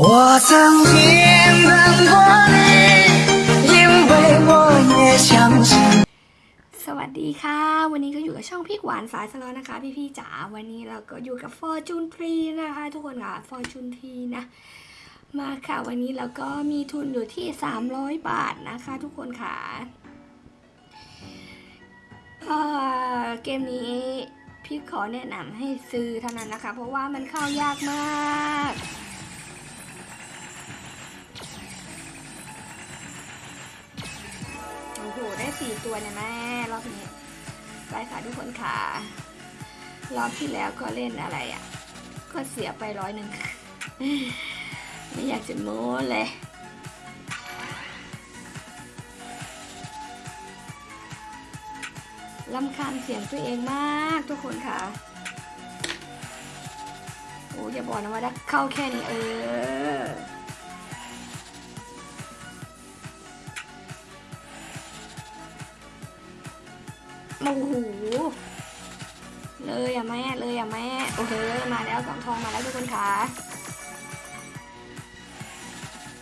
我曾经等过你，因为我也相信。 สวัสดีค่ะ วันนี้ก็อยู่กับช่องพี่หวานสายสลอนะคะ พี่พี่ๆจ๋าวันนี้เราก็อยู่กับ Fortune t r e e นะคะ ทุกคนค่ะ Fortune t r e e นะ มาค่ะวันนี้เราก็มีทุนอยู่ที่ 300 บาทนะคะ ทุกคนค่ะเอ่อเกมนี้พี่ขอแนะนำให้ซื้อเท่านั้นนะคะ เพราะว่ามันเข้ายากมาก ตัวเนี่ยแม่รอบนี้ไปค่ะทุกคนค่ะ รอบที่แล้วก็เล่นอะไรอะ่ะ ก็เสียไปร้อยหนึ่งไม่อยากจะโม้เลยลำคาญเสียงตัวเองมากทุกคนค่ะ โอ้ยอย่าบอกนะว่าได้เข้าแค่นี้เออ โอ้โหเลยอะแม่เลยอะแม่โอ้โหมาแล้วสองทองมาแล้วทุกคนค่ะ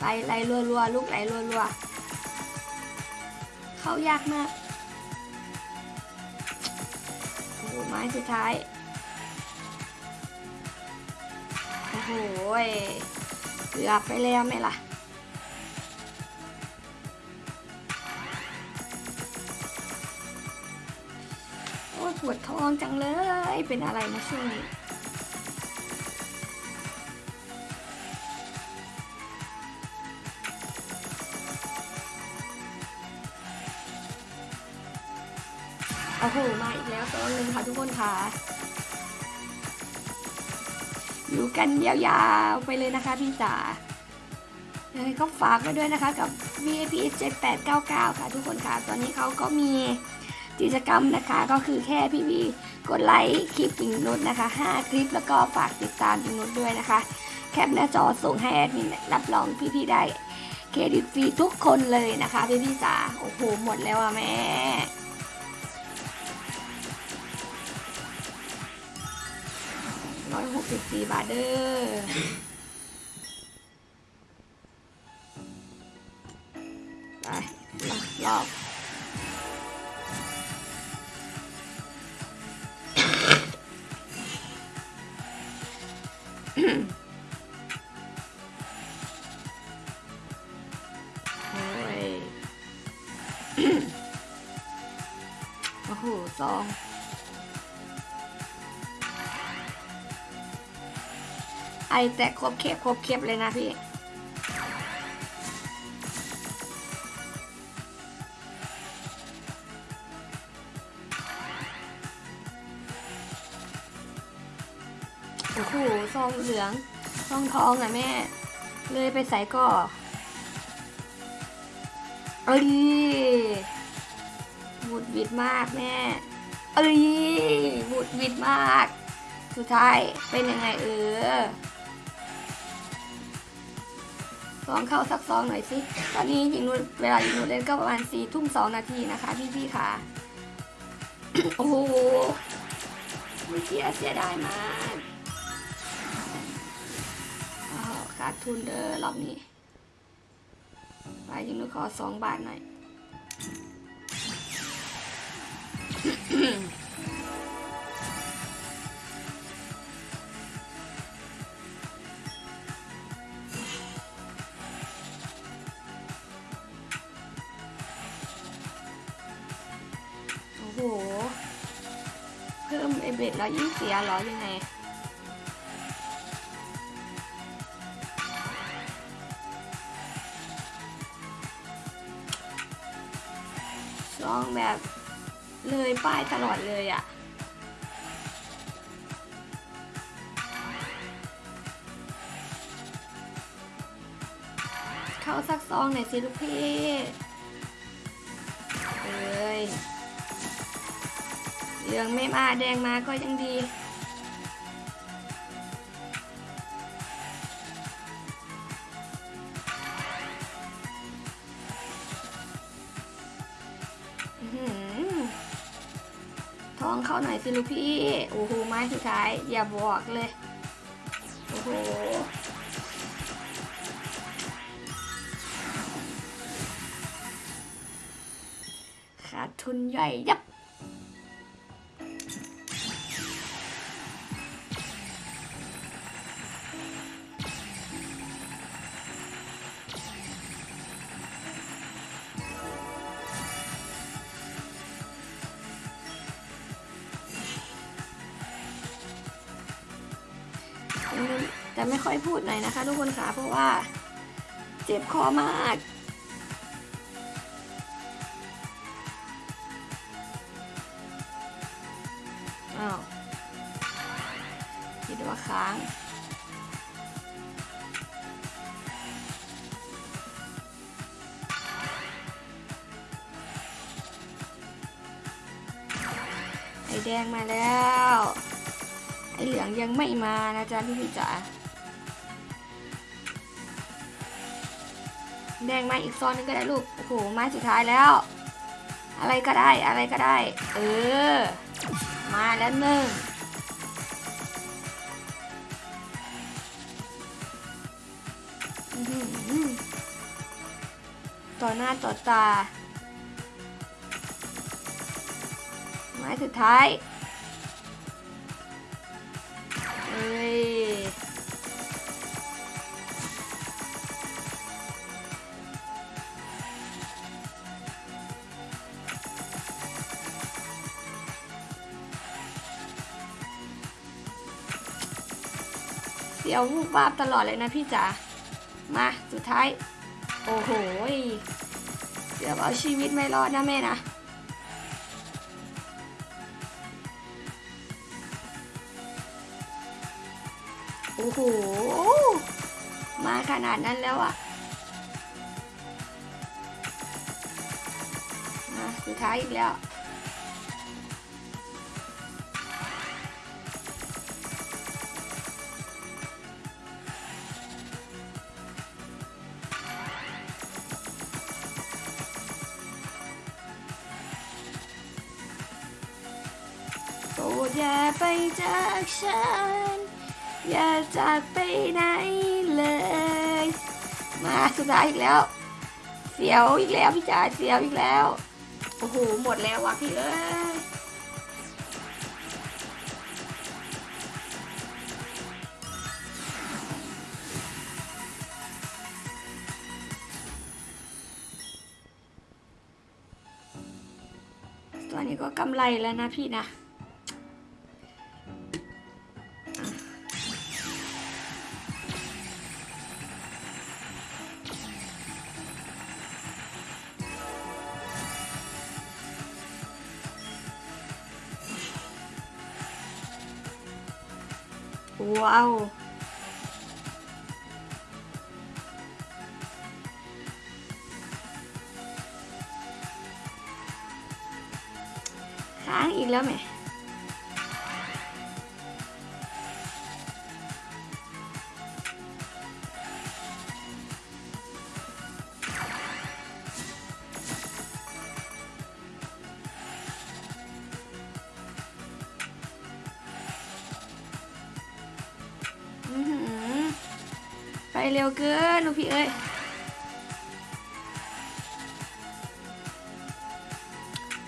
ไปไหลรัวๆลูกไหลรัวๆเข้ายากมากโอ้โหไม้สุดท้ายโอ้โหยเกือบไปแล้วไหมล่ะ ปวดท้องจังเลย เป็นอะไรนะช่วงนี้โอ้โห มาอีกแล้วตัวหนึ่งค่ะทุกคนค่ะ อยู่กันยาวๆ ไปเลยนะคะพี่จ๋ายังไงก็ฝากไว้ด้วยนะคะกับ VIP 7899 ค่ะทุกคนค่ะ ตอนนี้เขาก็มี กิจกรรมนะคะก็คือแค่พี่พีกดไลค์คลิปปิงนุชนะคะ 5 คลิปแล้วก็ฝากติดตามปิงนุชด้วยนะคะ แคปหน้าจอส่งให้แอดมินรับรองพี่ๆได้เครดิตฟรีทุกคนเลยนะคะพี่พี่ๆจ๋าโอ้โหหมดแล้วอะแม่ร้อยหกสิบสี่บาทเด้อไปรอบ โอ้โหซองไอแต่ครบเคบครบเคบเลยนะพี่โอ้โหซองเหลืองซองทองอะแม่ เลยไปใส่ก่อเอ้ย หวุดหวิดมากแม่เอ้ยหวุดหวิดมาก สุดท้ายเป็นยังไงเออซองเข้าสักซองหน่อยสิ ตอนนี้ยิงนูเวลายิงนูเล่นก็ประมาณสี่ทุ่มสองนาทีนะคะพี่พี่ๆค่ะ โอ้โหไม่เสียเสียดายมากขาดทุนเด้อรอบนี้ ไปยิงนูขอสองบาทหน่อย โอ้โห เพิ่มไอเบ็ดแล้วยิ่งเสียเหรอยังไงลองแบบ เลยป้ายตลอดเลยอะ่ะเข้าซักซองหน่อยสิลูกพี่เอ้ยเหลืองไม่มาแดงมาก็ยังดี น้องเขาหน่อยสิลูกพี่ โอ้โหไม้สุดท้าย อย่าบอกเลย โอ้โหขาดทุนใหญ่ยับ แต่ไม่ค่อยพูดหน่อยนะคะ ทุกคนค่ะเพราะว่าเจ็บคอมากอ้าวคิดว่าค้างไอแดงมาแล้ว ไอเหลืองยังไม่มานะจ๊ะพี่พี่จ๋า แดงมาอีกซอนนึงก็ได้ลูก โอ้โห ไม้สุดท้ายแล้ว อะไรก็ได้ อะไรก็ได้ เออ มาแล้วหนึ่งต่อหน้าต่อตา ไม้สุดท้าย เอ้ย สียววูบวาบตลอดเลยนะพี่จ๋า มาสุดท้าย โอ้โหเดี๋ยวเอาชีวิตไม่รอดนะแม่นะ โอ้โห มาขนาดนั้นแล้วอะมาสุดท้ายอีกแล้ว ไปจากฉัน อย่าจากไปไหนเลย มาสุดท้ายอีกแล้ว เสียวอีกแล้วพี่จ๋าเสียวอีกแล้ว โอ้โห หมดแล้วว่ะพี่เอ้ยตัวนี้ก็กำไรแล้วนะพี่นะ ว้าวค้ เร็วเกินลูกพี่เอ้ย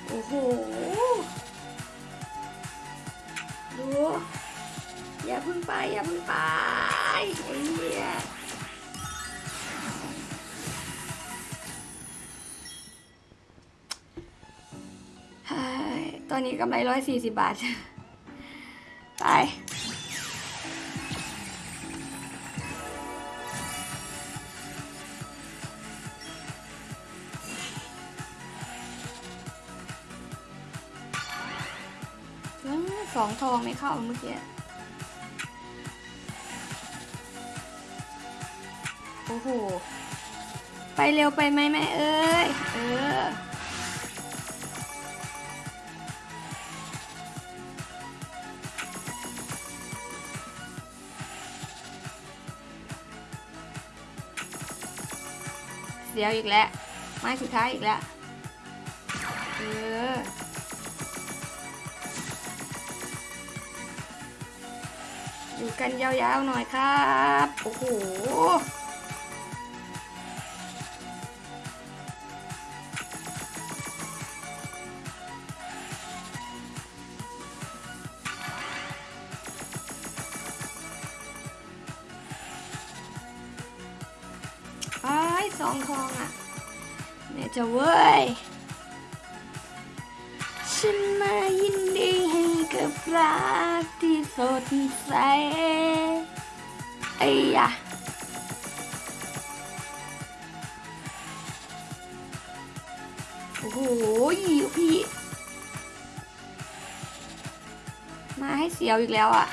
โอ้โหดูอย่าพึ่งไป อย่าพึ่งไปไอ้เหี้ยตอนนี้กำไรร้อยสี่สิบบาท ไป สองทองไม่เข้าเมื่อกี้ โอ้โห ไปเร็วไปไหมแม่เอ้ย เออเสียวอีกแล้ว ไม้สุดท้ายอีกแล้ว เออ กันยาวๆหน่อยครับ โอ้โหไอ้สองทองอะเนี่ยจะเว้ย ฉันมายินดีให้กับรักที่ สดใสไอ้ยะโอ้โหพี่ มาให้เสียวอีกแล้วอะ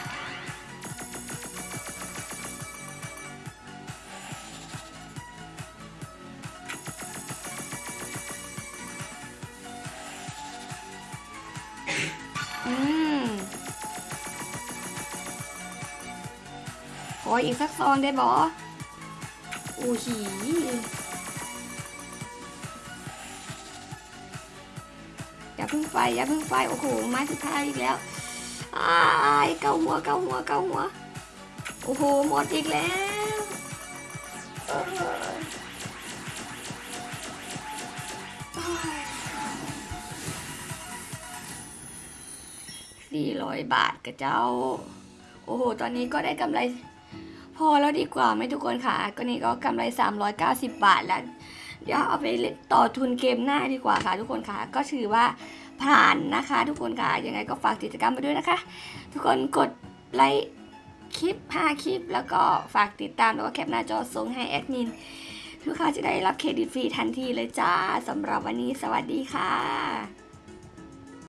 ออีกสักซองได้บอโอ้หีอย่าเพึ่งไฟอย่าเพึ่งไฟโอ้โหไม้สุดท้ายอีกแล้วอ้ายเกาหัวเกาหัวเกาหัวโอ้โหหมดอีกแล้วสี่ร้อยบาทกับเจ้า โอ้โห ตอนนี้ก็ได้กำไร พอแล้วดีกว่าไหมทุกคนค่ะ ก็นี่ก็กำไร 390 บาทแล้ว เดี๋ยวเอาไปต่อทุนเกมหน้าดีกว่าค่ะ ทุกคนค่ะ ก็ถือว่าผ่านนะคะ ทุกคนค่ะ ยังไงก็ฝากกิจกรรมไปด้วยนะคะ ทุกคนกดไลค์คลิป5คลิป แล้วก็ฝากติดตามแล้วก็แคปหน้าจอส่งให้แอดมินทุกค้าจะได้รับเครดิตฟรีทันทีเลยจ้าสำหรับวันนี้สวัสดีค่ะ